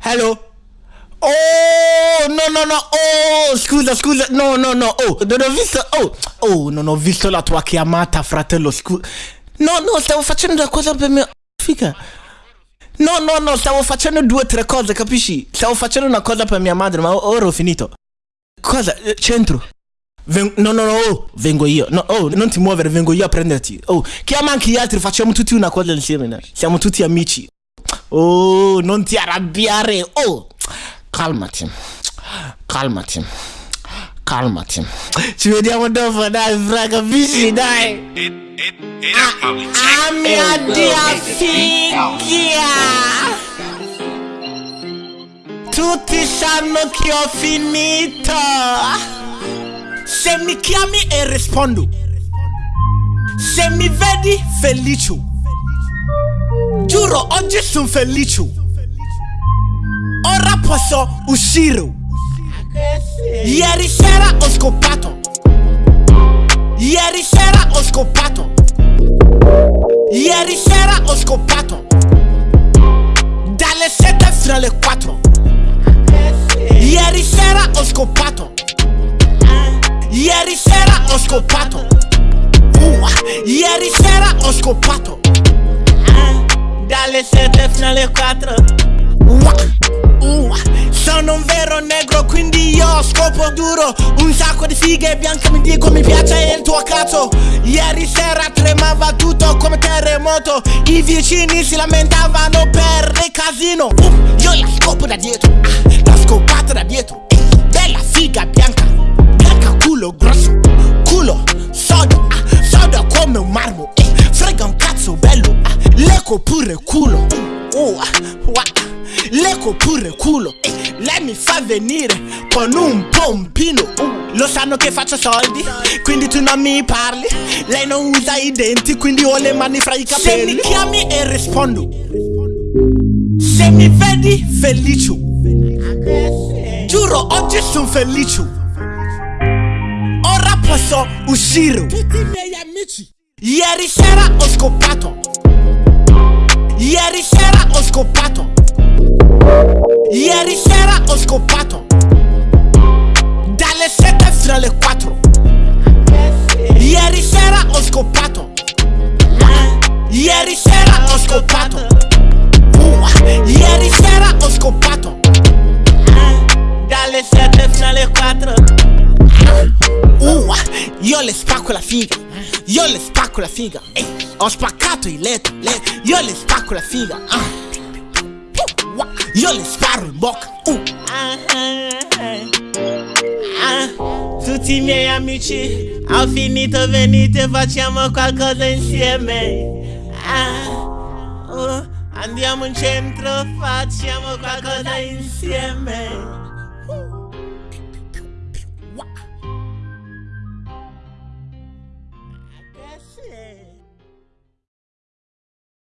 Hello? Oh, no, no, no, oh, scusa, scusa, no, no, no, oh, non ho visto, oh, oh, non ho visto la tua chiamata, fratello, scusa. No, no, stavo facendo una cosa per mia figa. No, no, no, stavo facendo due o tre cose, capisci? Stavo facendo una cosa per mia madre, ma ora ho finito. Cosa? Eh, Centro. Ven- no, no, no, oh, vengo io. No, oh, non ti muovere, vengo io a prenderti. Oh, chiama anche gli altri, facciamo tutti una cosa insieme. Siamo tutti amici. Oh, non ti arrabbiare. Oh, calmati. Calmati. Calmati. Ci vediamo dopo, dai, fra, capisci? Dai. It, it, take Ah, mia dia figlia! Tutti sanno che ho finito! Se mi chiami e rispondo. Se mi vedi felice. Giuro, oggi sono felice. Ora posso uscire. Ieri sera ho scopato. Ieri sera ho scopato. Ieri sera ho scopato. Ho scopato. Uh, ieri sera ho scopato. Dalle 7 fino alle 4. Uh, uh, sono un vero negro quindi io scopo duro. Un sacco di fighe bianche mi dico mi piace il tuo cazzo. Ieri sera tremava tutto come terremoto. I vicini si lamentavano per il casino. Uh, Io la scopo da dietro, ah, la scopata da dietro. Bella figa bianca, bianca culo grosso come un marmo eh, Frega un cazzo bello, ah, leco pure culo uh, ah, Leco pure culo eh, Lei mi fa venire con un pompino uh, Lo sanno che faccio soldi Quindi tu non mi parli. Lei non usa i denti Quindi ho le mani fra i capelli Se mi chiami e rispondo. Se mi vedi felice Giuro oggi sono felice Ora posso uscire. Tutti i miei amici Ieri sera ho scopato Ieri sera ho scopato Ieri sera ho scopato Dalle 7 fino alle 4 Ieri sera ho scopato Ieri sera ho scopato Ieri sera ho scopato Dalle 7 fino alle 4 Uh, io le spacco la figa Io le spacco la figa Ehi, Ho spaccato il letto, letto Io le spacco la figa ah. Io le sparo in bocca uh. Ah, Tutti i miei amici Ho finito, venite facciamo qualcosa insieme Ah, uh, Andiamo in centro, facciamo qualcosa insieme